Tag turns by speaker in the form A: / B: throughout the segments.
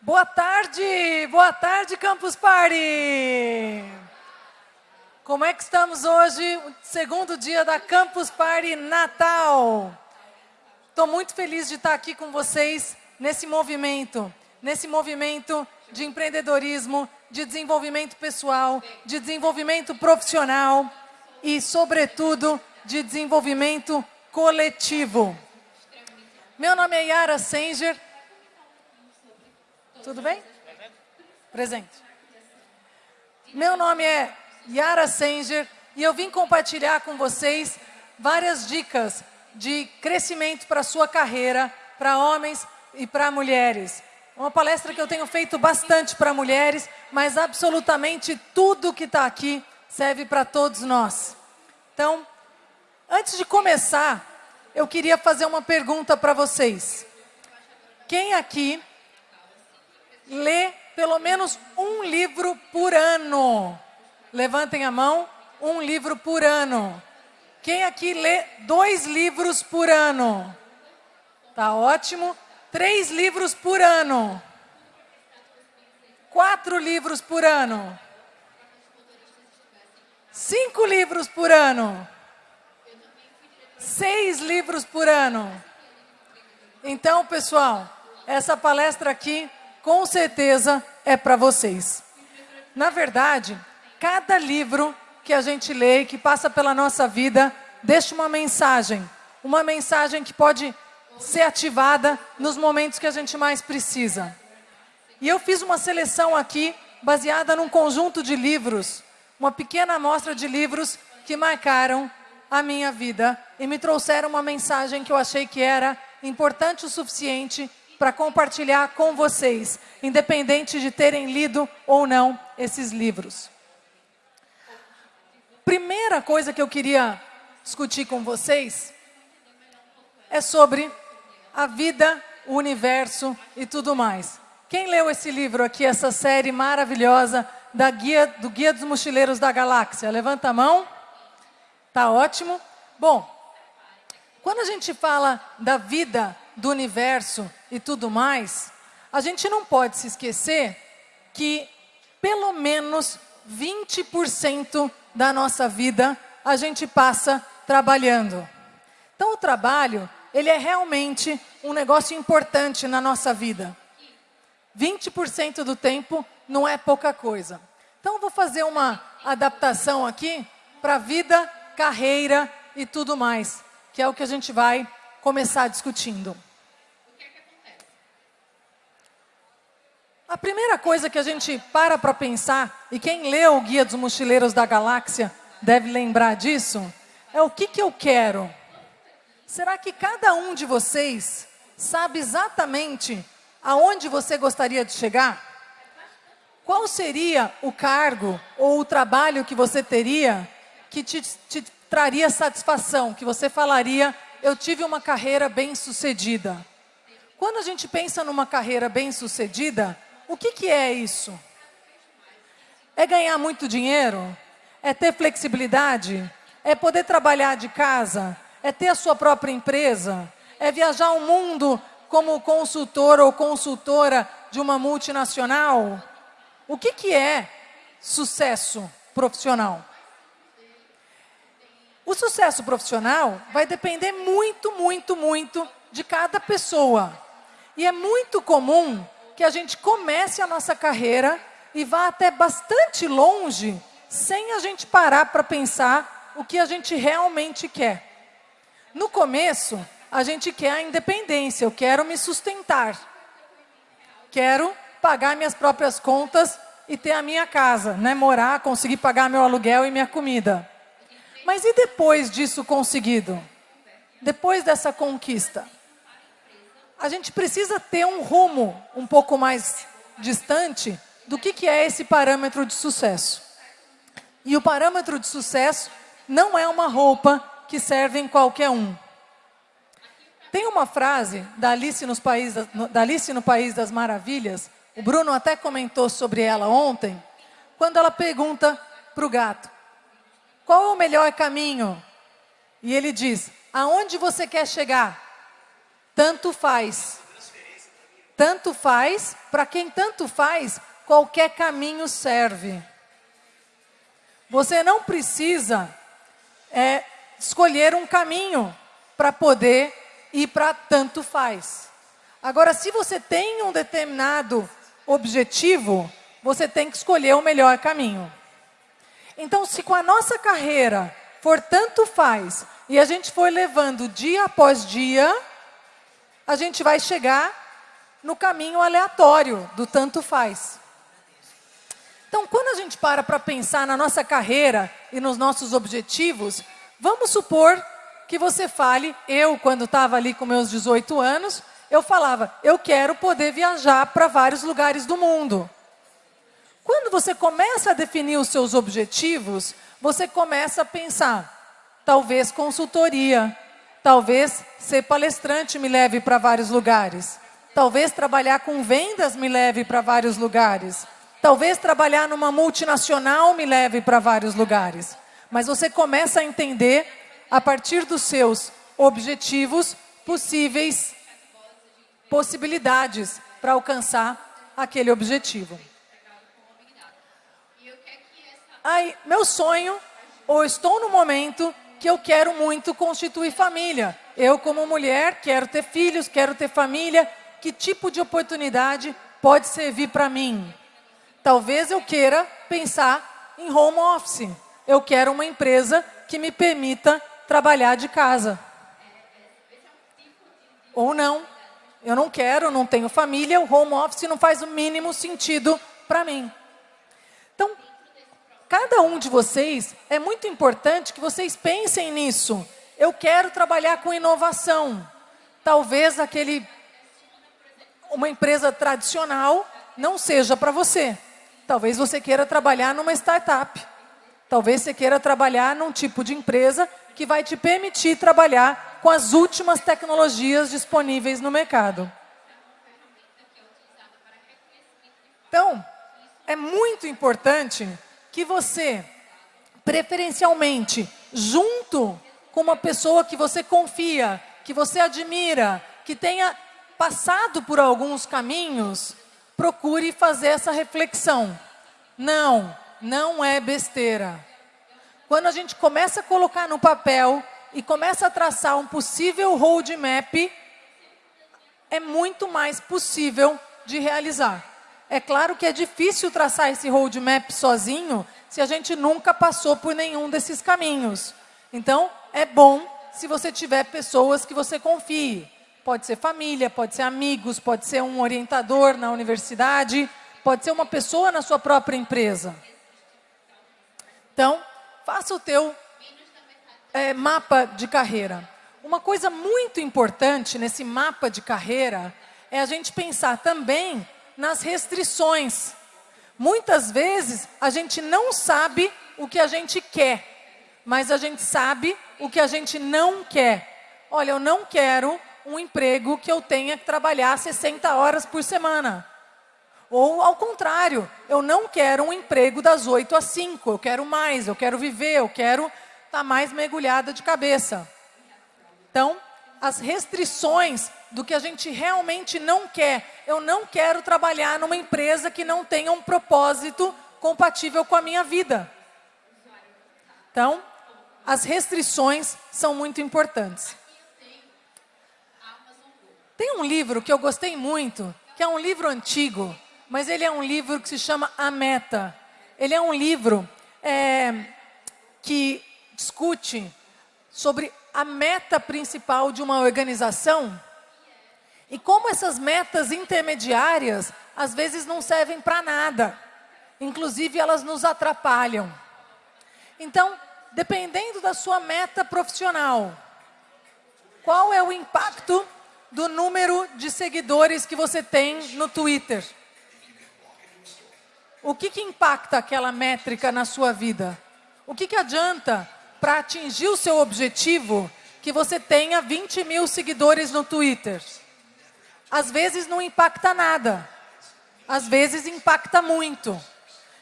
A: Boa tarde, boa tarde, Campus Party! Como é que estamos hoje, segundo dia da Campus Party Natal? Estou muito feliz de estar aqui com vocês nesse movimento, nesse movimento de empreendedorismo, de desenvolvimento pessoal, de desenvolvimento profissional e, sobretudo, de desenvolvimento coletivo. Meu nome é Yara Senger. Tudo bem? Presente. Meu nome é Yara Senger e eu vim compartilhar com vocês várias dicas de crescimento para a sua carreira, para homens e para mulheres. Uma palestra que eu tenho feito bastante para mulheres, mas absolutamente tudo que está aqui serve para todos nós. Então, antes de começar, eu queria fazer uma pergunta para vocês. Quem aqui lê pelo menos um livro por ano? Levantem a mão, um livro por ano. Quem aqui lê dois livros por ano? Tá ótimo. Três livros por ano. Quatro livros por ano. Cinco livros por ano seis livros por ano. Então, pessoal, essa palestra aqui, com certeza, é para vocês. Na verdade, cada livro que a gente lê, que passa pela nossa vida, deixa uma mensagem. Uma mensagem que pode ser ativada nos momentos que a gente mais precisa. E eu fiz uma seleção aqui, baseada num conjunto de livros, uma pequena amostra de livros que marcaram a minha vida e me trouxeram uma mensagem que eu achei que era importante o suficiente para compartilhar com vocês, independente de terem lido ou não esses livros. Primeira coisa que eu queria discutir com vocês é sobre a vida, o universo e tudo mais. Quem leu esse livro aqui, essa série maravilhosa da guia, do Guia dos Mochileiros da Galáxia? Levanta a mão. Tá ótimo? Bom, quando a gente fala da vida, do universo e tudo mais, a gente não pode se esquecer que pelo menos 20% da nossa vida a gente passa trabalhando. Então o trabalho, ele é realmente um negócio importante na nossa vida. 20% do tempo não é pouca coisa. Então eu vou fazer uma adaptação aqui para vida carreira e tudo mais, que é o que a gente vai começar discutindo. A primeira coisa que a gente para para pensar, e quem leu o Guia dos Mochileiros da Galáxia deve lembrar disso, é o que, que eu quero. Será que cada um de vocês sabe exatamente aonde você gostaria de chegar? Qual seria o cargo ou o trabalho que você teria que te, te traria satisfação, que você falaria, eu tive uma carreira bem sucedida. Quando a gente pensa numa carreira bem sucedida, o que, que é isso? É ganhar muito dinheiro? É ter flexibilidade? É poder trabalhar de casa? É ter a sua própria empresa? É viajar o mundo como consultor ou consultora de uma multinacional? O que, que é sucesso profissional? O sucesso profissional vai depender muito, muito, muito de cada pessoa. E é muito comum que a gente comece a nossa carreira e vá até bastante longe sem a gente parar para pensar o que a gente realmente quer. No começo, a gente quer a independência, eu quero me sustentar. Quero pagar minhas próprias contas e ter a minha casa, né? morar, conseguir pagar meu aluguel e minha comida. Mas e depois disso conseguido? Depois dessa conquista? A gente precisa ter um rumo um pouco mais distante do que, que é esse parâmetro de sucesso. E o parâmetro de sucesso não é uma roupa que serve em qualquer um. Tem uma frase da Alice, nos país, da Alice no País das Maravilhas, o Bruno até comentou sobre ela ontem, quando ela pergunta para o gato, qual é o melhor caminho? E ele diz: aonde você quer chegar? Tanto faz. Tanto faz, para quem tanto faz, qualquer caminho serve. Você não precisa é, escolher um caminho para poder ir para tanto faz. Agora, se você tem um determinado objetivo, você tem que escolher o melhor caminho. Então, se com a nossa carreira for tanto faz e a gente for levando dia após dia, a gente vai chegar no caminho aleatório do tanto faz. Então, quando a gente para para pensar na nossa carreira e nos nossos objetivos, vamos supor que você fale, eu, quando estava ali com meus 18 anos, eu falava, eu quero poder viajar para vários lugares do mundo. Quando você começa a definir os seus objetivos, você começa a pensar, talvez consultoria, talvez ser palestrante me leve para vários lugares, talvez trabalhar com vendas me leve para vários lugares, talvez trabalhar numa multinacional me leve para vários lugares. Mas você começa a entender, a partir dos seus objetivos, possíveis possibilidades para alcançar aquele objetivo. Aí, meu sonho, ou estou no momento que eu quero muito constituir família. Eu, como mulher, quero ter filhos, quero ter família. Que tipo de oportunidade pode servir para mim? Talvez eu queira pensar em home office. Eu quero uma empresa que me permita trabalhar de casa. Ou não. Eu não quero, não tenho família, o home office não faz o mínimo sentido para mim. Cada um de vocês, é muito importante que vocês pensem nisso. Eu quero trabalhar com inovação. Talvez aquele uma empresa tradicional não seja para você. Talvez você queira trabalhar numa startup. Talvez você queira trabalhar num tipo de empresa que vai te permitir trabalhar com as últimas tecnologias disponíveis no mercado. Então, é muito importante que você, preferencialmente, junto com uma pessoa que você confia, que você admira, que tenha passado por alguns caminhos, procure fazer essa reflexão. Não, não é besteira. Quando a gente começa a colocar no papel e começa a traçar um possível roadmap, é muito mais possível de realizar. É claro que é difícil traçar esse roadmap sozinho se a gente nunca passou por nenhum desses caminhos. Então, é bom se você tiver pessoas que você confie. Pode ser família, pode ser amigos, pode ser um orientador na universidade, pode ser uma pessoa na sua própria empresa. Então, faça o teu é, mapa de carreira. Uma coisa muito importante nesse mapa de carreira é a gente pensar também nas restrições. Muitas vezes a gente não sabe o que a gente quer, mas a gente sabe o que a gente não quer. Olha, eu não quero um emprego que eu tenha que trabalhar 60 horas por semana. Ou, ao contrário, eu não quero um emprego das 8 às 5, eu quero mais, eu quero viver, eu quero estar tá mais mergulhada de cabeça. Então, as restrições do que a gente realmente não quer. Eu não quero trabalhar numa empresa que não tenha um propósito compatível com a minha vida. Então, as restrições são muito importantes. Tem um livro que eu gostei muito, que é um livro antigo, mas ele é um livro que se chama A Meta. Ele é um livro é, que discute sobre a meta principal de uma organização e como essas metas intermediárias às vezes não servem para nada. Inclusive, elas nos atrapalham. Então, dependendo da sua meta profissional, qual é o impacto do número de seguidores que você tem no Twitter. O que, que impacta aquela métrica na sua vida? O que, que adianta para atingir o seu objetivo que você tenha 20 mil seguidores no Twitter? Às vezes não impacta nada, às vezes impacta muito.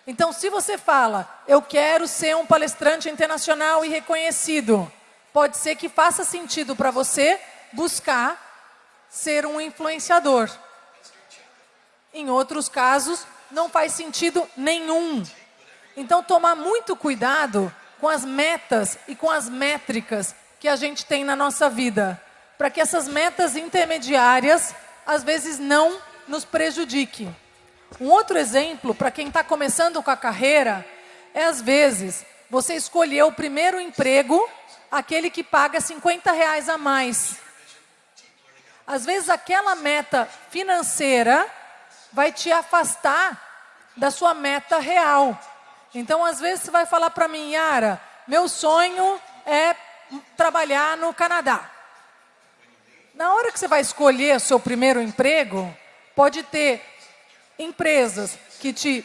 A: Então, se você fala, eu quero ser um palestrante internacional e reconhecido, pode ser que faça sentido para você buscar ser um influenciador. Em outros casos, não faz sentido nenhum. Então, tomar muito cuidado com as metas e com as métricas que a gente tem na nossa vida, para que essas metas intermediárias, às vezes, não nos prejudiquem. Um outro exemplo, para quem está começando com a carreira, é às vezes você escolher o primeiro emprego, aquele que paga 50 reais a mais. Às vezes aquela meta financeira vai te afastar da sua meta real. Então, às vezes, você vai falar para mim, Yara, meu sonho é trabalhar no Canadá. Na hora que você vai escolher o seu primeiro emprego, pode ter empresas que te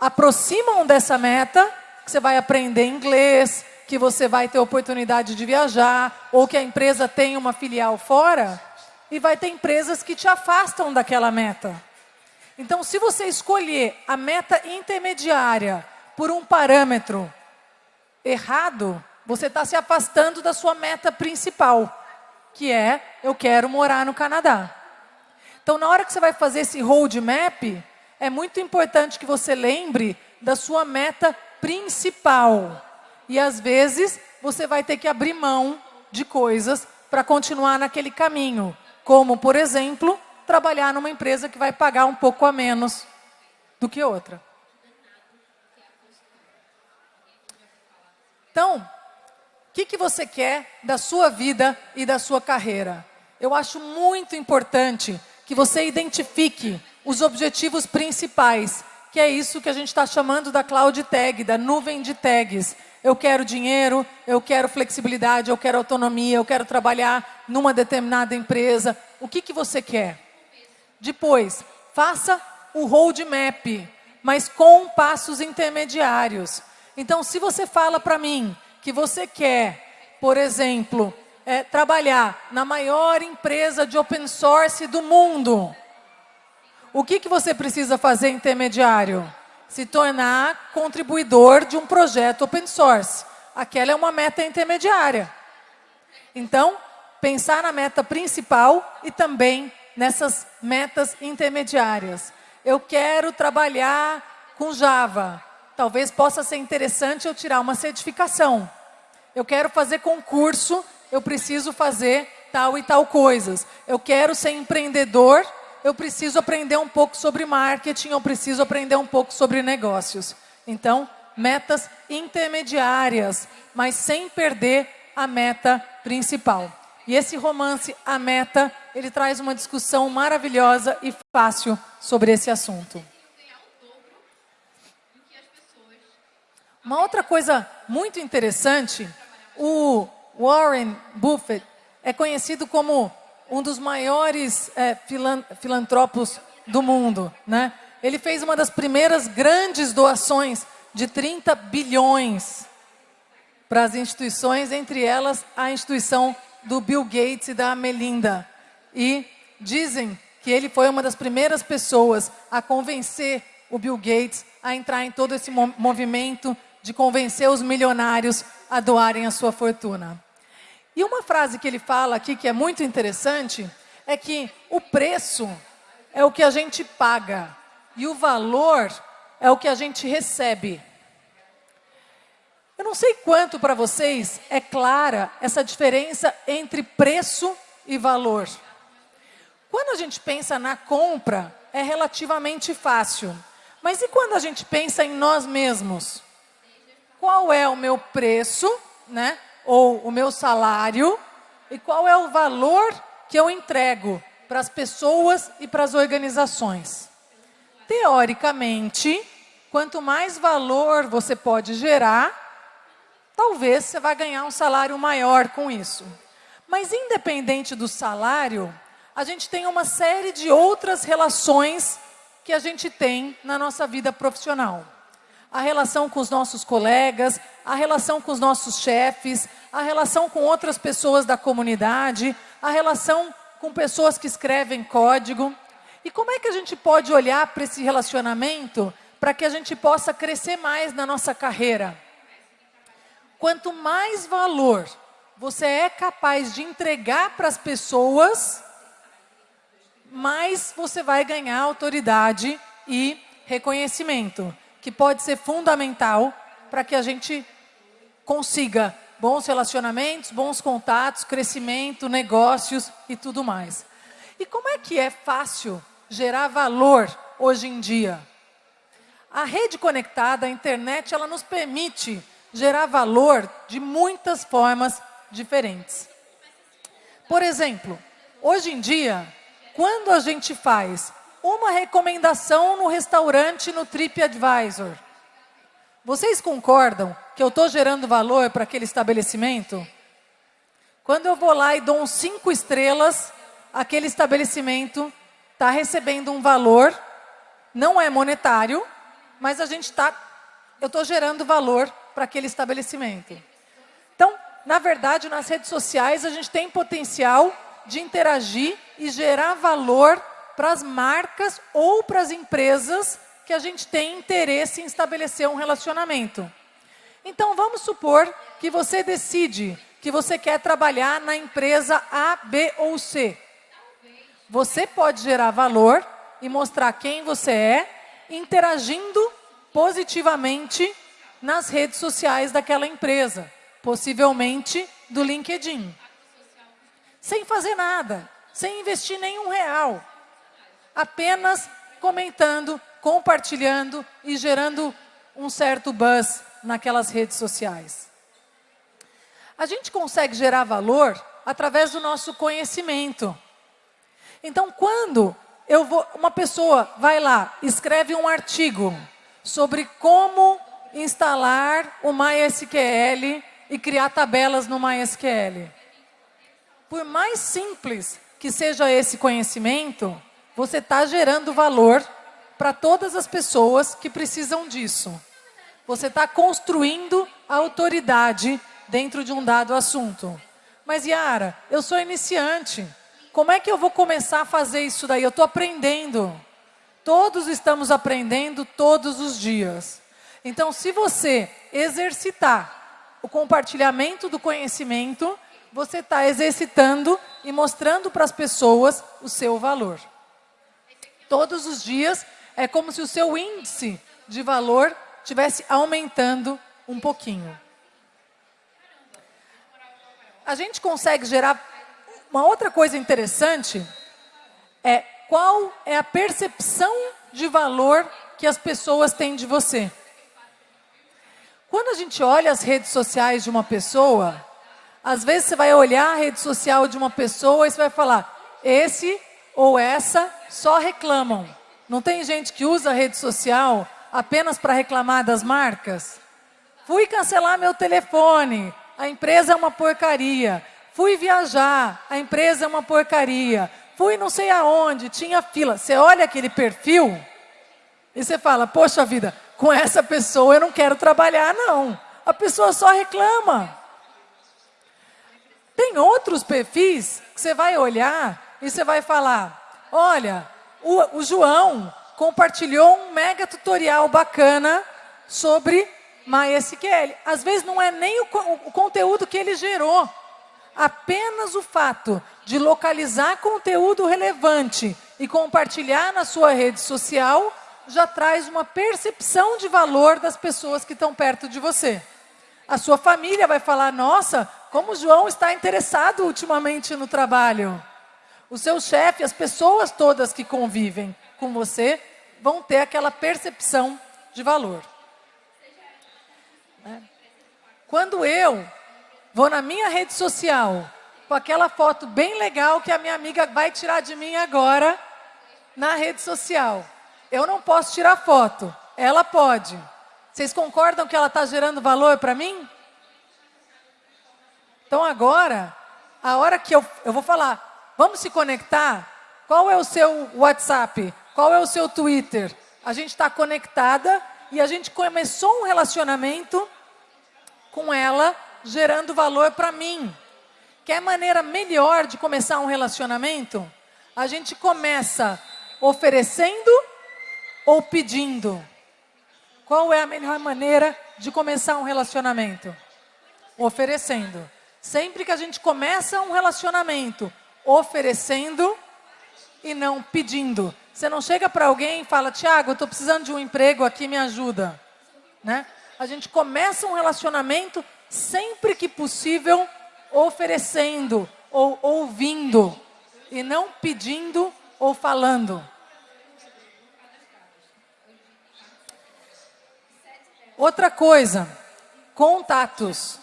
A: aproximam dessa meta, que você vai aprender inglês, que você vai ter oportunidade de viajar, ou que a empresa tem uma filial fora, e vai ter empresas que te afastam daquela meta. Então, se você escolher a meta intermediária por um parâmetro errado, você está se afastando da sua meta principal, que é eu quero morar no Canadá. Então, na hora que você vai fazer esse roadmap, é muito importante que você lembre da sua meta principal. E às vezes você vai ter que abrir mão de coisas para continuar naquele caminho, como, por exemplo, trabalhar numa empresa que vai pagar um pouco a menos do que outra. Então, o que, que você quer da sua vida e da sua carreira? Eu acho muito importante que você identifique os objetivos principais, que é isso que a gente está chamando da cloud tag, da nuvem de tags. Eu quero dinheiro, eu quero flexibilidade, eu quero autonomia, eu quero trabalhar numa determinada empresa. O que, que você quer? Depois, faça o roadmap, mas com passos intermediários. Então, se você fala para mim que você quer, por exemplo, é, trabalhar na maior empresa de open source do mundo, o que, que você precisa fazer intermediário? Se tornar contribuidor de um projeto open source. Aquela é uma meta intermediária. Então, pensar na meta principal e também nessas metas intermediárias. Eu quero trabalhar com Java. Talvez possa ser interessante eu tirar uma certificação. Eu quero fazer concurso, eu preciso fazer tal e tal coisas. Eu quero ser empreendedor, eu preciso aprender um pouco sobre marketing, eu preciso aprender um pouco sobre negócios. Então, metas intermediárias, mas sem perder a meta principal. E esse romance, A Meta, ele traz uma discussão maravilhosa e fácil sobre esse assunto. Uma outra coisa muito interessante, o Warren Buffett é conhecido como um dos maiores é, filan filantropos do mundo. Né? Ele fez uma das primeiras grandes doações de 30 bilhões para as instituições, entre elas a instituição do Bill Gates e da Melinda. E dizem que ele foi uma das primeiras pessoas a convencer o Bill Gates a entrar em todo esse movimento de convencer os milionários a doarem a sua fortuna. E uma frase que ele fala aqui que é muito interessante é que o preço é o que a gente paga e o valor é o que a gente recebe. Eu não sei quanto para vocês é clara essa diferença entre preço e valor. Quando a gente pensa na compra, é relativamente fácil. Mas e quando a gente pensa em nós mesmos? Qual é o meu preço, né? ou o meu salário, e qual é o valor que eu entrego para as pessoas e para as organizações? Teoricamente, quanto mais valor você pode gerar, talvez você vai ganhar um salário maior com isso. Mas independente do salário, a gente tem uma série de outras relações que a gente tem na nossa vida profissional. A relação com os nossos colegas, a relação com os nossos chefes, a relação com outras pessoas da comunidade, a relação com pessoas que escrevem código. E como é que a gente pode olhar para esse relacionamento para que a gente possa crescer mais na nossa carreira? Quanto mais valor você é capaz de entregar para as pessoas, mais você vai ganhar autoridade e reconhecimento, que pode ser fundamental para que a gente consiga bons relacionamentos, bons contatos, crescimento, negócios e tudo mais. E como é que é fácil gerar valor hoje em dia? A rede conectada, a internet, ela nos permite gerar valor de muitas formas diferentes. Por exemplo, hoje em dia, quando a gente faz uma recomendação no restaurante no TripAdvisor, vocês concordam que eu estou gerando valor para aquele estabelecimento? Quando eu vou lá e dou uns cinco estrelas, aquele estabelecimento está recebendo um valor, não é monetário, mas a gente está, eu estou gerando valor para aquele estabelecimento. Então, na verdade, nas redes sociais, a gente tem potencial de interagir e gerar valor para as marcas ou para as empresas que a gente tem interesse em estabelecer um relacionamento. Então, vamos supor que você decide que você quer trabalhar na empresa A, B ou C. Você pode gerar valor e mostrar quem você é, interagindo positivamente nas redes sociais daquela empresa, possivelmente do LinkedIn. Sem fazer nada, sem investir nenhum real. Apenas comentando, compartilhando e gerando um certo buzz naquelas redes sociais. A gente consegue gerar valor através do nosso conhecimento. Então, quando eu vou, uma pessoa vai lá, escreve um artigo sobre como instalar o MySQL e criar tabelas no MySQL. Por mais simples que seja esse conhecimento, você está gerando valor para todas as pessoas que precisam disso. Você está construindo autoridade dentro de um dado assunto. Mas, Yara, eu sou iniciante. Como é que eu vou começar a fazer isso daí? Eu estou aprendendo. Todos estamos aprendendo todos os dias. Então, se você exercitar o compartilhamento do conhecimento, você está exercitando e mostrando para as pessoas o seu valor. Todos os dias é como se o seu índice de valor estivesse aumentando um pouquinho. A gente consegue gerar uma outra coisa interessante é qual é a percepção de valor que as pessoas têm de você. Quando a gente olha as redes sociais de uma pessoa, às vezes você vai olhar a rede social de uma pessoa e você vai falar, esse ou essa só reclamam. Não tem gente que usa a rede social apenas para reclamar das marcas? Fui cancelar meu telefone, a empresa é uma porcaria. Fui viajar, a empresa é uma porcaria. Fui não sei aonde, tinha fila. Você olha aquele perfil e você fala, poxa vida, com essa pessoa eu não quero trabalhar, não. A pessoa só reclama. Tem outros perfis que você vai olhar e você vai falar, olha, o, o João compartilhou um mega tutorial bacana sobre MySQL. Às vezes não é nem o, o conteúdo que ele gerou. Apenas o fato de localizar conteúdo relevante e compartilhar na sua rede social já traz uma percepção de valor das pessoas que estão perto de você. A sua família vai falar, nossa, como o João está interessado ultimamente no trabalho. O seu chefe, as pessoas todas que convivem com você, vão ter aquela percepção de valor. Né? Quando eu vou na minha rede social com aquela foto bem legal que a minha amiga vai tirar de mim agora na rede social, eu não posso tirar foto, ela pode. Vocês concordam que ela está gerando valor para mim? Então agora, a hora que eu, eu vou falar, vamos se conectar? Qual é o seu WhatsApp? Qual é o seu Twitter? A gente está conectada e a gente começou um relacionamento com ela, gerando valor para mim. Quer maneira melhor de começar um relacionamento? A gente começa oferecendo ou pedindo? Qual é a melhor maneira de começar um relacionamento? Oferecendo. Sempre que a gente começa um relacionamento oferecendo, e não pedindo. Você não chega para alguém e fala, Tiago, estou precisando de um emprego aqui, me ajuda. Né? A gente começa um relacionamento sempre que possível oferecendo ou ouvindo e não pedindo ou falando. Outra coisa, contatos.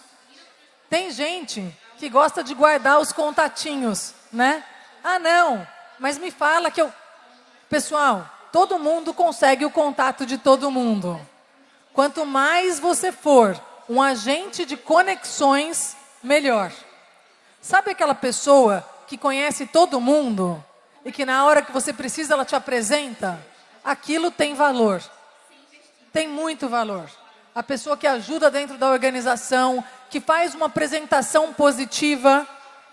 A: Tem gente que gosta de guardar os contatinhos, né? Ah, não, mas me fala que eu. Pessoal, todo mundo consegue o contato de todo mundo. Quanto mais você for um agente de conexões, melhor. Sabe aquela pessoa que conhece todo mundo e que na hora que você precisa ela te apresenta? Aquilo tem valor. Tem muito valor a pessoa que ajuda dentro da organização, que faz uma apresentação positiva.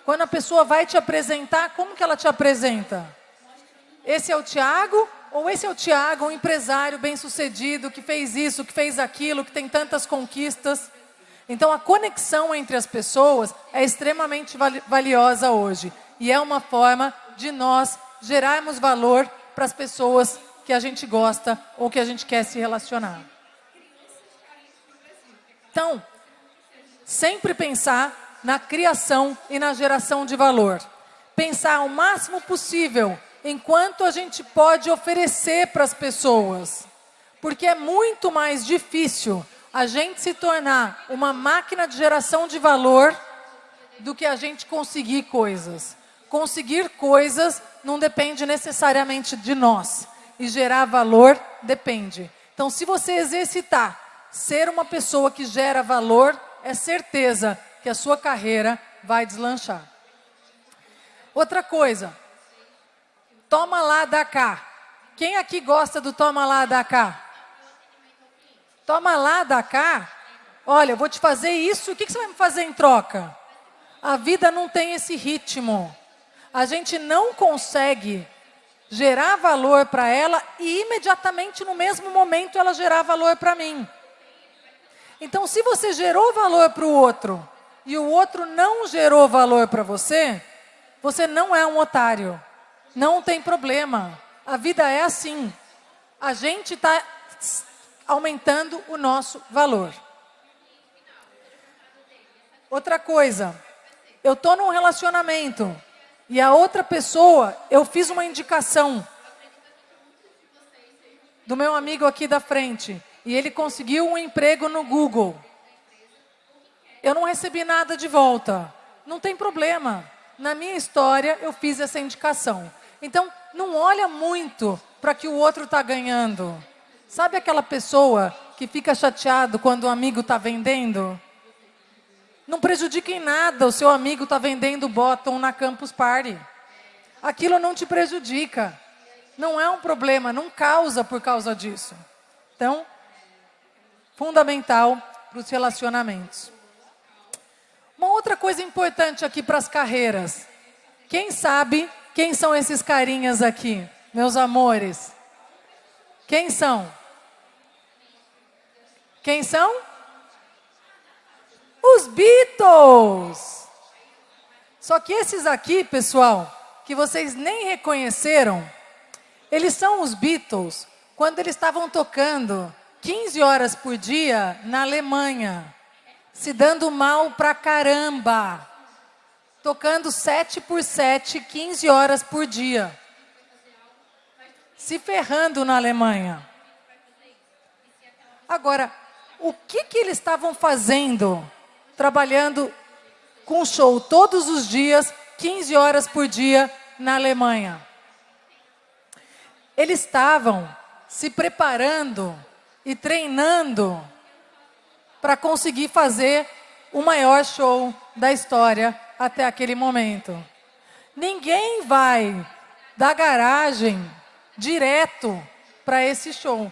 A: Quando a pessoa vai te apresentar, como que ela te apresenta? Esse é o Tiago ou esse é o Tiago, um empresário bem-sucedido, que fez isso, que fez aquilo, que tem tantas conquistas? Então, a conexão entre as pessoas é extremamente valiosa hoje. E é uma forma de nós gerarmos valor para as pessoas que a gente gosta ou que a gente quer se relacionar. Então, sempre pensar na criação e na geração de valor. Pensar o máximo possível em quanto a gente pode oferecer para as pessoas. Porque é muito mais difícil a gente se tornar uma máquina de geração de valor do que a gente conseguir coisas. Conseguir coisas não depende necessariamente de nós. E gerar valor depende. Então, se você exercitar ser uma pessoa que gera valor, é certeza que a sua carreira vai deslanchar. Outra coisa, toma lá, da cá. Quem aqui gosta do toma lá, da cá? Toma lá, da cá. Olha, eu vou te fazer isso, o que você vai me fazer em troca? A vida não tem esse ritmo. A gente não consegue gerar valor para ela e imediatamente no mesmo momento ela gerar valor para mim. Então, se você gerou valor para o outro e o outro não gerou valor para você, você não é um otário. Não tem problema. A vida é assim. A gente está aumentando o nosso valor. Outra coisa, eu estou num relacionamento e a outra pessoa, eu fiz uma indicação do meu amigo aqui da frente e ele conseguiu um emprego no Google. Eu não recebi nada de volta. Não tem problema. Na minha história, eu fiz essa indicação. Então, não olha muito para que o outro está ganhando. Sabe aquela pessoa que fica chateado quando o amigo está vendendo? Não prejudica em nada o seu amigo está vendendo bottom na Campus Party. Aquilo não te prejudica. Não é um problema, não causa por causa disso. Então, fundamental para os relacionamentos. Uma outra coisa importante aqui para as carreiras. Quem sabe quem são esses carinhas aqui, meus amores? Quem são? Quem são? Os Beatles. Só que esses aqui, pessoal, que vocês nem reconheceram, eles são os Beatles quando eles estavam tocando 15 horas por dia na Alemanha, se dando mal pra caramba, tocando 7 por 7, 15 horas por dia, se ferrando na Alemanha. Agora, o que, que eles estavam fazendo, trabalhando com show todos os dias, 15 horas por dia na Alemanha? Eles estavam se preparando e treinando para conseguir fazer o maior show da história até aquele momento. Ninguém vai da garagem direto para esse show.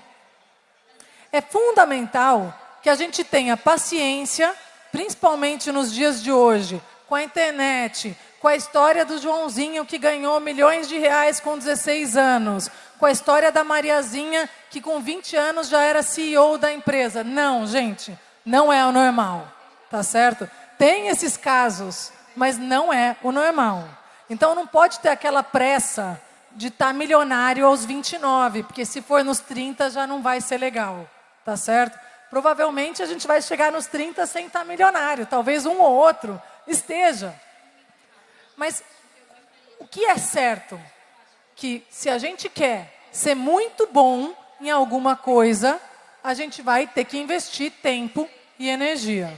A: É fundamental que a gente tenha paciência, principalmente nos dias de hoje, com a internet, com a história do Joãozinho que ganhou milhões de reais com 16 anos, com a história da Mariazinha que com 20 anos já era CEO da empresa. Não, gente, não é o normal, tá certo? Tem esses casos, mas não é o normal. Então não pode ter aquela pressa de estar tá milionário aos 29, porque se for nos 30 já não vai ser legal, tá certo? Provavelmente a gente vai chegar nos 30 sem estar tá milionário, talvez um ou outro esteja. Mas o que é certo? Que se a gente quer ser muito bom em alguma coisa, a gente vai ter que investir tempo e energia.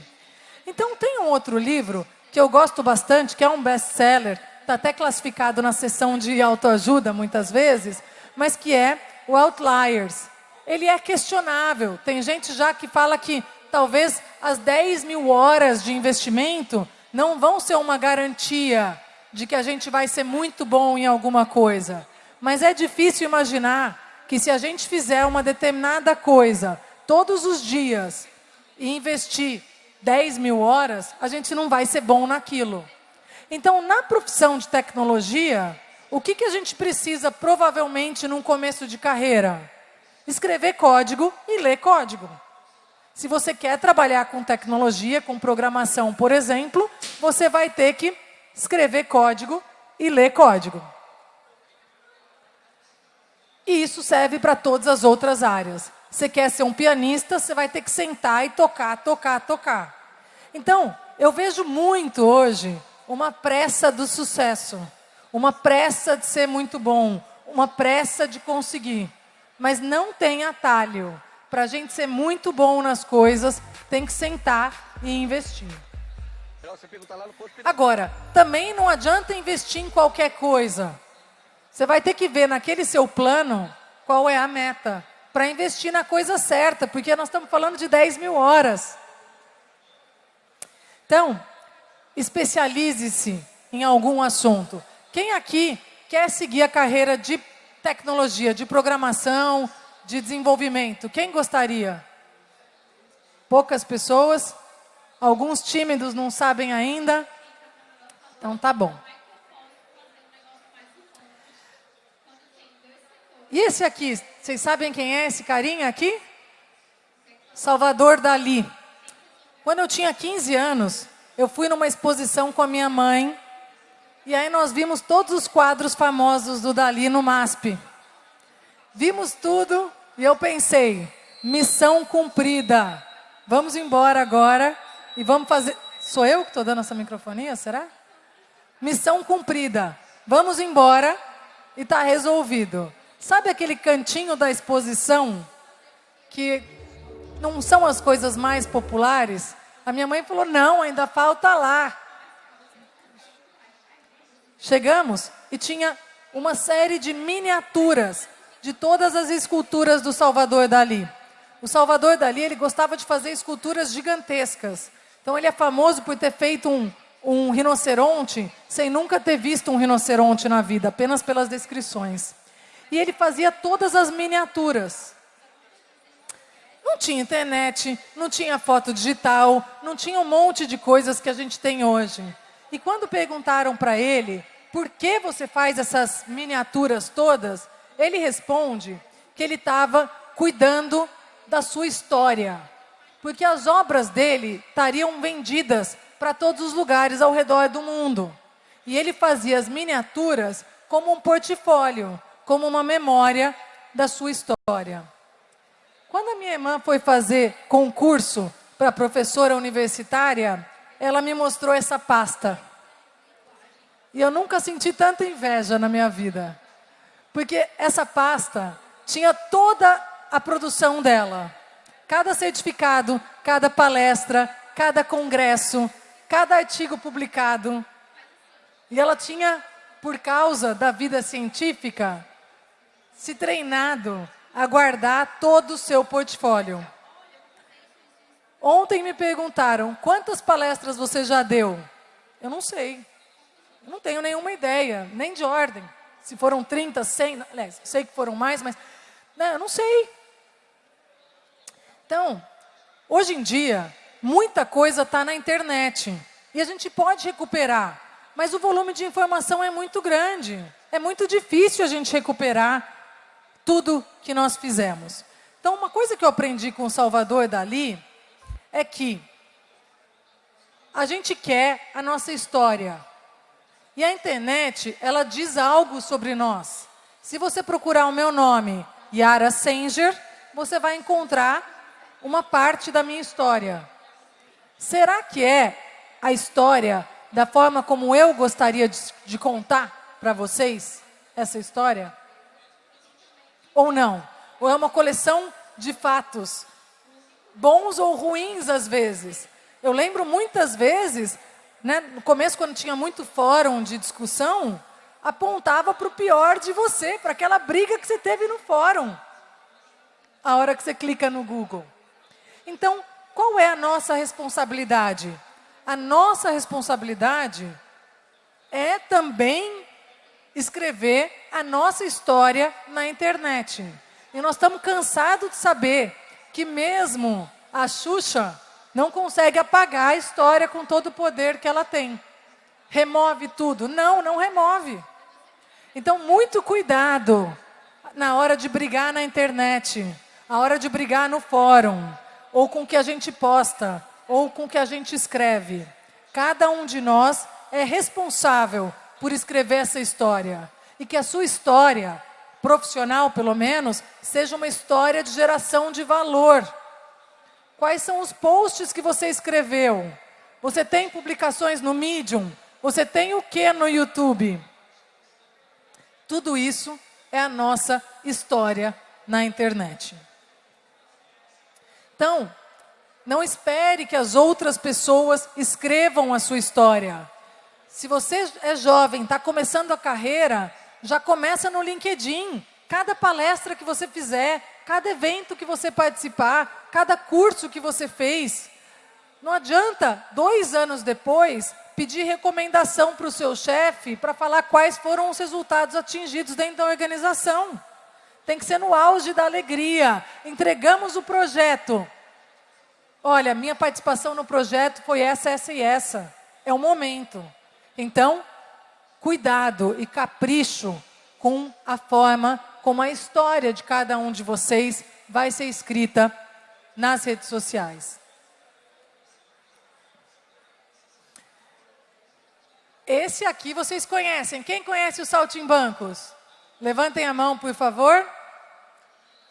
A: Então tem um outro livro que eu gosto bastante, que é um best-seller, está até classificado na seção de autoajuda muitas vezes, mas que é o Outliers. Ele é questionável. Tem gente já que fala que talvez as 10 mil horas de investimento não vão ser uma garantia de que a gente vai ser muito bom em alguma coisa. Mas é difícil imaginar que se a gente fizer uma determinada coisa todos os dias e investir 10 mil horas, a gente não vai ser bom naquilo. Então, na profissão de tecnologia, o que, que a gente precisa provavelmente num começo de carreira? Escrever código e ler código. Se você quer trabalhar com tecnologia, com programação, por exemplo, você vai ter que escrever código e ler código. E isso serve para todas as outras áreas. Você quer ser um pianista, você vai ter que sentar e tocar, tocar, tocar. Então, eu vejo muito hoje uma pressa do sucesso, uma pressa de ser muito bom, uma pressa de conseguir. Mas não tem atalho. Para a gente ser muito bom nas coisas, tem que sentar e investir. Agora, também não adianta investir em qualquer coisa. Você vai ter que ver naquele seu plano qual é a meta para investir na coisa certa, porque nós estamos falando de 10 mil horas. Então, especialize-se em algum assunto. Quem aqui quer seguir a carreira de tecnologia, de programação, de desenvolvimento? Quem gostaria? Poucas pessoas. Alguns tímidos não sabem ainda. Então tá bom. E esse aqui, vocês sabem quem é esse carinha aqui? Salvador Dali. Quando eu tinha 15 anos, eu fui numa exposição com a minha mãe e aí nós vimos todos os quadros famosos do Dali no MASP. Vimos tudo e eu pensei, missão cumprida. Vamos embora agora e vamos fazer... Sou eu que estou dando essa microfonia, será? Missão cumprida. Vamos embora e está resolvido. Sabe aquele cantinho da exposição que não são as coisas mais populares? A minha mãe falou: não, ainda falta lá. Chegamos e tinha uma série de miniaturas de todas as esculturas do Salvador Dali. O Salvador Dali ele gostava de fazer esculturas gigantescas. Então ele é famoso por ter feito um, um rinoceronte sem nunca ter visto um rinoceronte na vida, apenas pelas descrições. E ele fazia todas as miniaturas. Não tinha internet, não tinha foto digital, não tinha um monte de coisas que a gente tem hoje. E quando perguntaram para ele, por que você faz essas miniaturas todas? Ele responde que ele estava cuidando da sua história. Porque as obras dele estariam vendidas para todos os lugares ao redor do mundo. E ele fazia as miniaturas como um portfólio como uma memória da sua história. Quando a minha irmã foi fazer concurso para professora universitária, ela me mostrou essa pasta. E eu nunca senti tanta inveja na minha vida. Porque essa pasta tinha toda a produção dela. Cada certificado, cada palestra, cada congresso, cada artigo publicado. E ela tinha, por causa da vida científica, se treinado a guardar todo o seu portfólio. Ontem me perguntaram, quantas palestras você já deu? Eu não sei. Eu não tenho nenhuma ideia, nem de ordem. Se foram 30, 100, aliás, sei que foram mais, mas não, eu não sei. Então, hoje em dia, muita coisa está na internet. E a gente pode recuperar. Mas o volume de informação é muito grande. É muito difícil a gente recuperar tudo que nós fizemos. Então, uma coisa que eu aprendi com o Salvador Dali é que a gente quer a nossa história. E a internet, ela diz algo sobre nós. Se você procurar o meu nome, Yara Sanger, você vai encontrar uma parte da minha história. Será que é a história da forma como eu gostaria de, de contar para vocês essa história? Ou não? Ou é uma coleção de fatos, bons ou ruins às vezes? Eu lembro muitas vezes, né, no começo, quando tinha muito fórum de discussão, apontava para o pior de você, para aquela briga que você teve no fórum, a hora que você clica no Google. Então, qual é a nossa responsabilidade? A nossa responsabilidade é também escrever a nossa história na internet. E nós estamos cansados de saber que mesmo a Xuxa não consegue apagar a história com todo o poder que ela tem. Remove tudo. Não, não remove. Então, muito cuidado na hora de brigar na internet, a hora de brigar no fórum, ou com o que a gente posta, ou com o que a gente escreve. Cada um de nós é responsável por escrever essa história. E que a sua história, profissional pelo menos, seja uma história de geração de valor. Quais são os posts que você escreveu? Você tem publicações no Medium? Você tem o que no YouTube? Tudo isso é a nossa história na internet. Então, não espere que as outras pessoas escrevam a sua história. Se você é jovem, está começando a carreira, já começa no LinkedIn. Cada palestra que você fizer, cada evento que você participar, cada curso que você fez. Não adianta, dois anos depois, pedir recomendação para o seu chefe para falar quais foram os resultados atingidos dentro da organização. Tem que ser no auge da alegria. Entregamos o projeto. Olha, minha participação no projeto foi essa, essa e essa. É o momento. Então, cuidado e capricho com a forma como a história de cada um de vocês vai ser escrita nas redes sociais. Esse aqui vocês conhecem. Quem conhece os saltimbancos? Levantem a mão, por favor.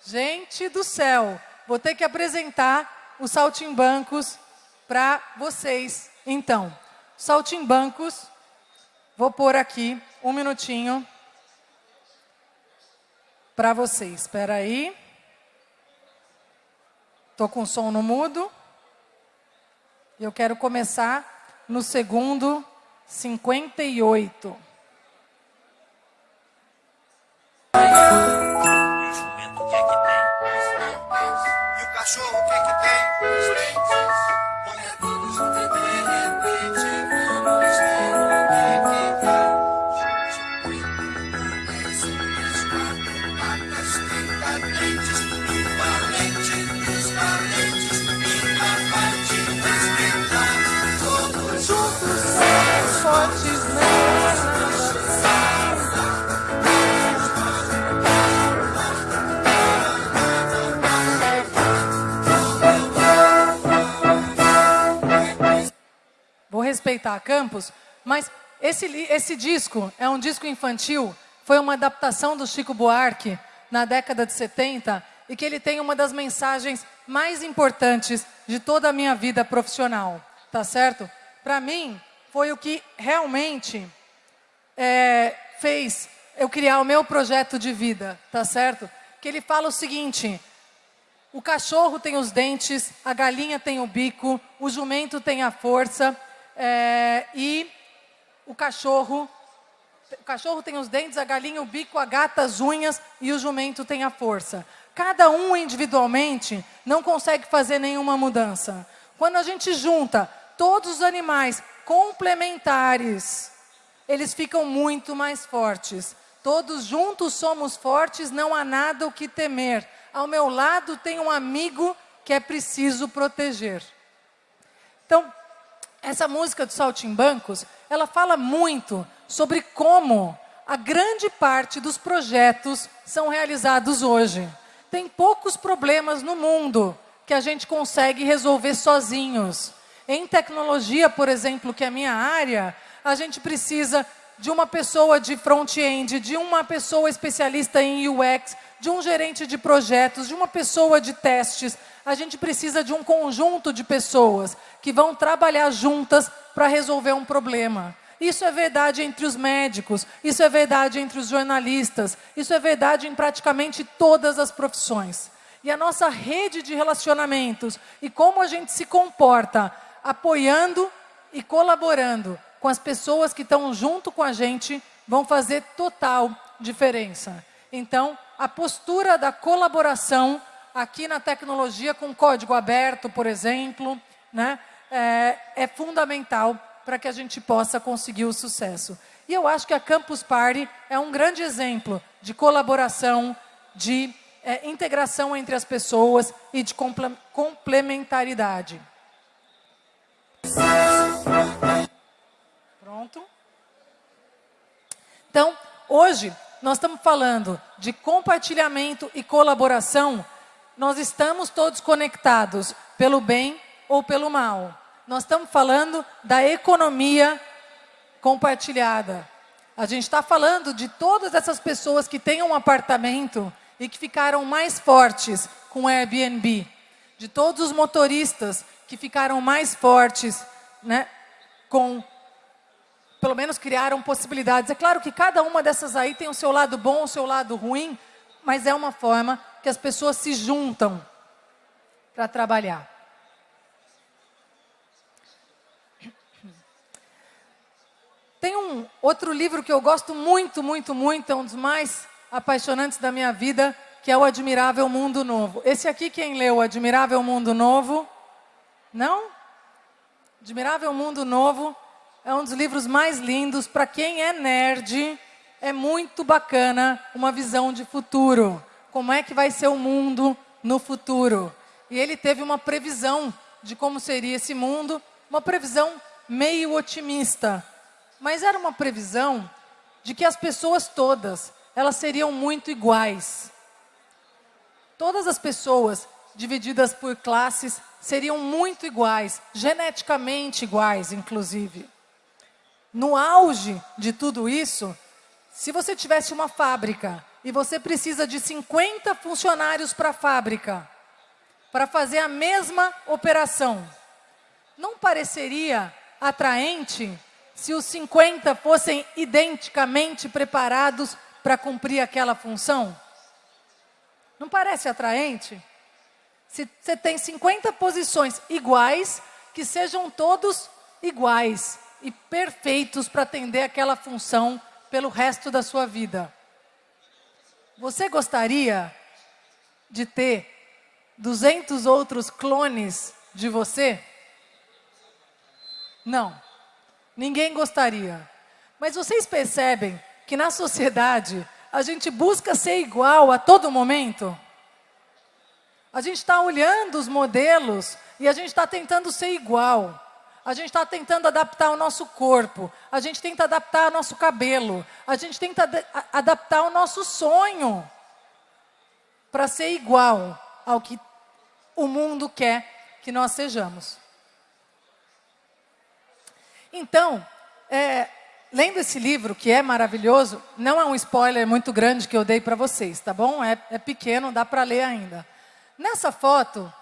A: Gente do céu, vou ter que apresentar os saltimbancos para vocês. Então, saltimbancos, Vou pôr aqui um minutinho para vocês. Espera aí. Estou com o som no mudo. Eu quero começar no segundo 58. Campos, mas esse, esse disco é um disco infantil, foi uma adaptação do Chico Buarque na década de 70 e que ele tem uma das mensagens mais importantes de toda a minha vida profissional, tá certo? Para mim, foi o que realmente é, fez eu criar o meu projeto de vida, tá certo? Que ele fala o seguinte, o cachorro tem os dentes, a galinha tem o bico, o jumento tem a força, é, e o cachorro, o cachorro tem os dentes, a galinha o bico, a gata as unhas e o jumento tem a força. Cada um individualmente não consegue fazer nenhuma mudança. Quando a gente junta todos os animais complementares, eles ficam muito mais fortes. Todos juntos somos fortes, não há nada o que temer. Ao meu lado tem um amigo que é preciso proteger. Então, essa música do Saltimbancos, ela fala muito sobre como a grande parte dos projetos são realizados hoje. Tem poucos problemas no mundo que a gente consegue resolver sozinhos. Em tecnologia, por exemplo, que é a minha área, a gente precisa de uma pessoa de front-end, de uma pessoa especialista em UX, de um gerente de projetos, de uma pessoa de testes. A gente precisa de um conjunto de pessoas que vão trabalhar juntas para resolver um problema. Isso é verdade entre os médicos, isso é verdade entre os jornalistas, isso é verdade em praticamente todas as profissões. E a nossa rede de relacionamentos e como a gente se comporta apoiando e colaborando com as pessoas que estão junto com a gente vão fazer total diferença. Então, a postura da colaboração aqui na tecnologia com código aberto, por exemplo, né, é, é fundamental para que a gente possa conseguir o sucesso. E eu acho que a Campus Party é um grande exemplo de colaboração, de é, integração entre as pessoas e de complementaridade. Então, hoje, nós estamos falando de compartilhamento e colaboração. Nós estamos todos conectados pelo bem ou pelo mal. Nós estamos falando da economia compartilhada. A gente está falando de todas essas pessoas que têm um apartamento e que ficaram mais fortes com o Airbnb. De todos os motoristas que ficaram mais fortes né, com pelo menos criaram possibilidades. É claro que cada uma dessas aí tem o seu lado bom, o seu lado ruim, mas é uma forma que as pessoas se juntam para trabalhar. Tem um outro livro que eu gosto muito, muito, muito, é um dos mais apaixonantes da minha vida, que é o Admirável Mundo Novo. Esse aqui, quem leu Admirável Mundo Novo? Não? Admirável Mundo Novo é um dos livros mais lindos. Para quem é nerd, é muito bacana uma visão de futuro. Como é que vai ser o mundo no futuro? E ele teve uma previsão de como seria esse mundo, uma previsão meio otimista. Mas era uma previsão de que as pessoas todas, elas seriam muito iguais. Todas as pessoas divididas por classes seriam muito iguais, geneticamente iguais, inclusive. No auge de tudo isso, se você tivesse uma fábrica e você precisa de 50 funcionários para a fábrica, para fazer a mesma operação, não pareceria atraente se os 50 fossem identicamente preparados para cumprir aquela função? Não parece atraente? Se você tem 50 posições iguais, que sejam todos iguais e perfeitos para atender aquela função pelo resto da sua vida. Você gostaria de ter 200 outros clones de você? Não. Ninguém gostaria. Mas vocês percebem que na sociedade a gente busca ser igual a todo momento? A gente está olhando os modelos e a gente está tentando ser igual. A gente está tentando adaptar o nosso corpo, a gente tenta adaptar o nosso cabelo, a gente tenta adaptar o nosso sonho para ser igual ao que o mundo quer que nós sejamos. Então, é, lendo esse livro, que é maravilhoso, não é um spoiler muito grande que eu dei para vocês, tá bom? É, é pequeno, dá para ler ainda. Nessa foto,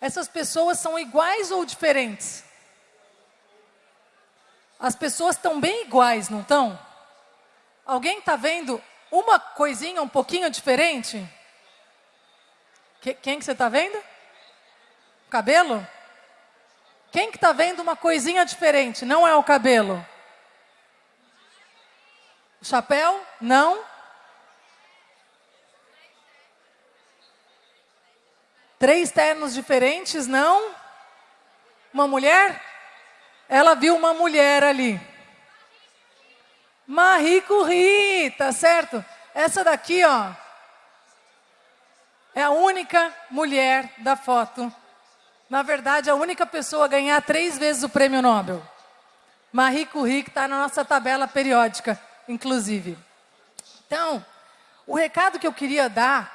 A: essas pessoas são iguais ou diferentes? As pessoas estão bem iguais, não estão? Alguém está vendo uma coisinha um pouquinho diferente? Que, quem que você está vendo? cabelo? Quem que está vendo uma coisinha diferente? Não é o cabelo. O chapéu? Não. Três ternos diferentes? Não. Uma mulher? Ela viu uma mulher ali. Marie Curie, tá certo? Essa daqui, ó, é a única mulher da foto. Na verdade, a única pessoa a ganhar três vezes o prêmio Nobel. Marie Curie, que está na nossa tabela periódica, inclusive. Então, o recado que eu queria dar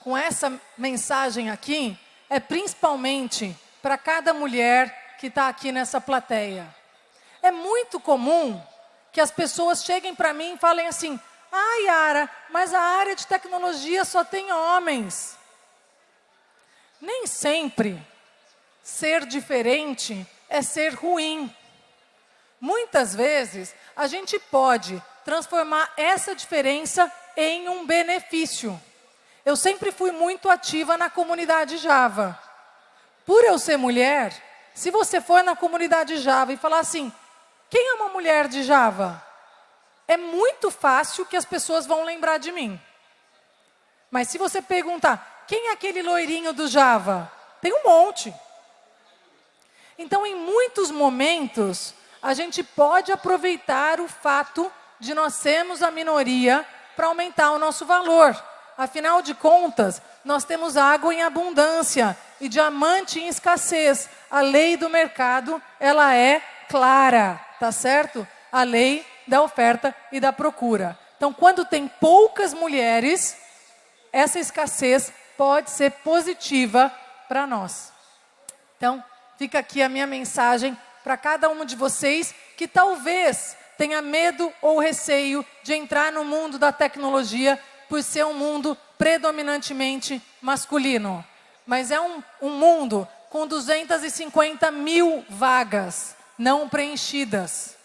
A: com essa mensagem aqui é principalmente para cada mulher que está aqui nessa plateia. É muito comum que as pessoas cheguem para mim e falem assim: ah, Yara, mas a área de tecnologia só tem homens. Nem sempre ser diferente é ser ruim. Muitas vezes, a gente pode transformar essa diferença em um benefício. Eu sempre fui muito ativa na comunidade Java. Por eu ser mulher, se você for na comunidade Java e falar assim, quem é uma mulher de Java? É muito fácil que as pessoas vão lembrar de mim. Mas se você perguntar, quem é aquele loirinho do Java? Tem um monte. Então, em muitos momentos, a gente pode aproveitar o fato de nós sermos a minoria para aumentar o nosso valor. Afinal de contas, nós temos água em abundância e diamante em escassez. A lei do mercado, ela é clara, tá certo? A lei da oferta e da procura. Então, quando tem poucas mulheres, essa escassez pode ser positiva para nós. Então, fica aqui a minha mensagem para cada um de vocês que talvez tenha medo ou receio de entrar no mundo da tecnologia por ser um mundo predominantemente masculino. Mas é um, um mundo com 250 mil vagas não preenchidas.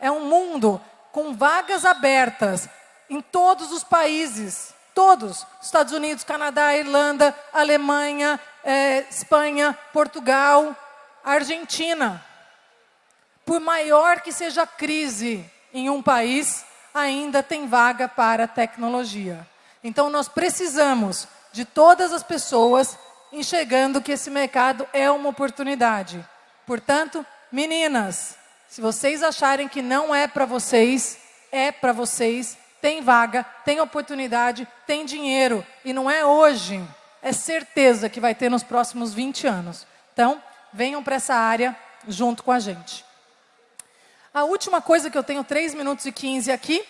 A: É um mundo com vagas abertas em todos os países, todos, Estados Unidos, Canadá, Irlanda, Alemanha, é, Espanha, Portugal, Argentina. Por maior que seja a crise em um país, ainda tem vaga para tecnologia. Então, nós precisamos de todas as pessoas enxergando que esse mercado é uma oportunidade. Portanto, meninas, se vocês acharem que não é para vocês, é para vocês, tem vaga, tem oportunidade, tem dinheiro. E não é hoje, é certeza que vai ter nos próximos 20 anos. Então, venham para essa área junto com a gente. A última coisa que eu tenho 3 minutos e 15 aqui,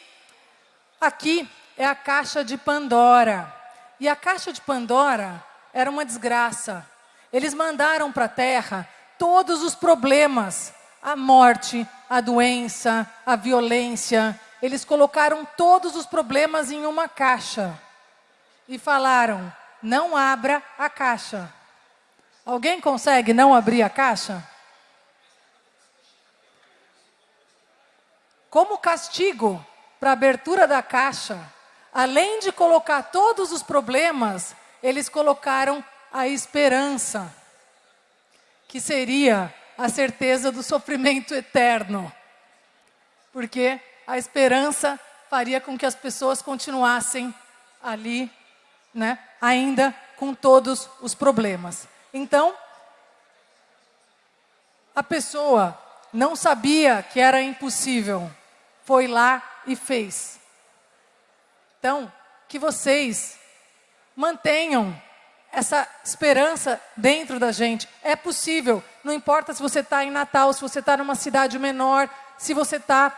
A: aqui é a caixa de Pandora. E a caixa de Pandora era uma desgraça. Eles mandaram para a Terra todos os problemas, a morte, a doença, a violência. Eles colocaram todos os problemas em uma caixa e falaram: não abra a caixa. Alguém consegue não abrir a caixa? como castigo para a abertura da caixa, além de colocar todos os problemas, eles colocaram a esperança, que seria a certeza do sofrimento eterno. Porque a esperança faria com que as pessoas continuassem ali, né, ainda com todos os problemas. Então, a pessoa não sabia que era impossível foi lá e fez. Então, que vocês mantenham essa esperança dentro da gente. É possível, não importa se você está em Natal, se você está numa cidade menor, se você está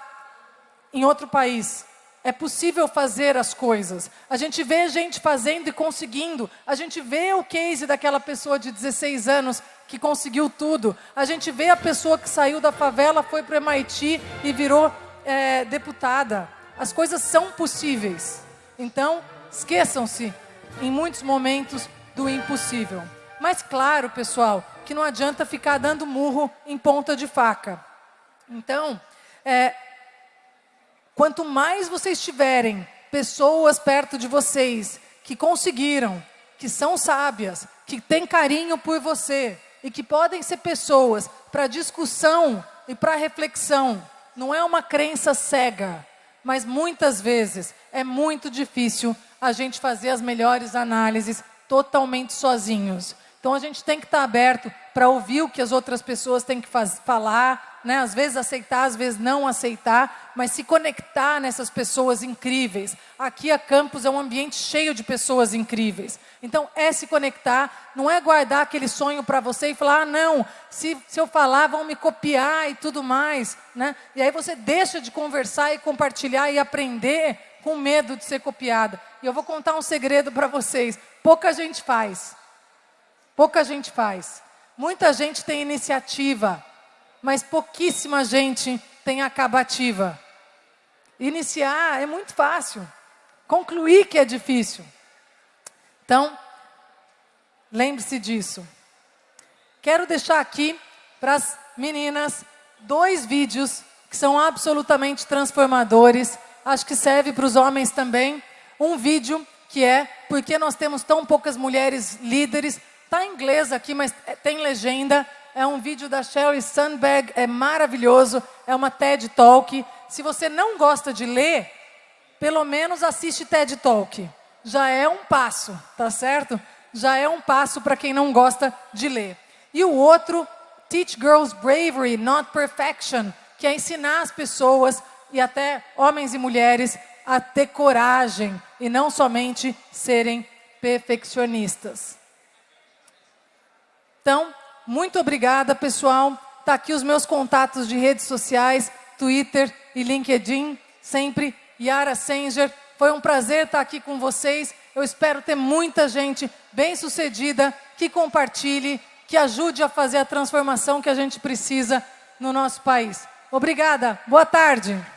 A: em outro país. É possível fazer as coisas. A gente vê gente fazendo e conseguindo. A gente vê o case daquela pessoa de 16 anos que conseguiu tudo. A gente vê a pessoa que saiu da favela, foi para o MIT e virou é, deputada. As coisas são possíveis. Então, esqueçam-se, em muitos momentos, do impossível. Mas claro, pessoal, que não adianta ficar dando murro em ponta de faca. Então, é, quanto mais vocês tiverem pessoas perto de vocês que conseguiram, que são sábias, que têm carinho por você e que podem ser pessoas para discussão e para reflexão, não é uma crença cega, mas muitas vezes é muito difícil a gente fazer as melhores análises totalmente sozinhos. Então a gente tem que estar aberto para ouvir o que as outras pessoas têm que falar, né? às vezes aceitar, às vezes não aceitar, mas se conectar nessas pessoas incríveis. Aqui a Campus é um ambiente cheio de pessoas incríveis. Então é se conectar, não é guardar aquele sonho para você e falar, ah, não, se, se eu falar vão me copiar e tudo mais. Né? E aí você deixa de conversar e compartilhar e aprender com medo de ser copiada. E eu vou contar um segredo para vocês, pouca gente faz. Pouca gente faz. Muita gente tem iniciativa, mas pouquíssima gente tem acabativa. Iniciar é muito fácil, concluir que é difícil. Então, lembre-se disso. Quero deixar aqui para as meninas dois vídeos que são absolutamente transformadores. Acho que serve para os homens também. Um vídeo que é Por que nós temos tão poucas mulheres líderes? Está em inglês aqui, mas é, tem legenda. É um vídeo da Sheryl Sandberg, é maravilhoso. É uma TED Talk. Se você não gosta de ler, pelo menos assiste TED Talk. Já é um passo, tá certo? Já é um passo para quem não gosta de ler. E o outro, Teach Girls Bravery, Not Perfection, que é ensinar as pessoas, e até homens e mulheres, a ter coragem e não somente serem perfeccionistas. Então, muito obrigada, pessoal. Está aqui os meus contatos de redes sociais, Twitter e LinkedIn, sempre Yara Sanger. Foi um prazer estar aqui com vocês. Eu espero ter muita gente bem-sucedida que compartilhe, que ajude a fazer a transformação que a gente precisa no nosso país. Obrigada. Boa tarde.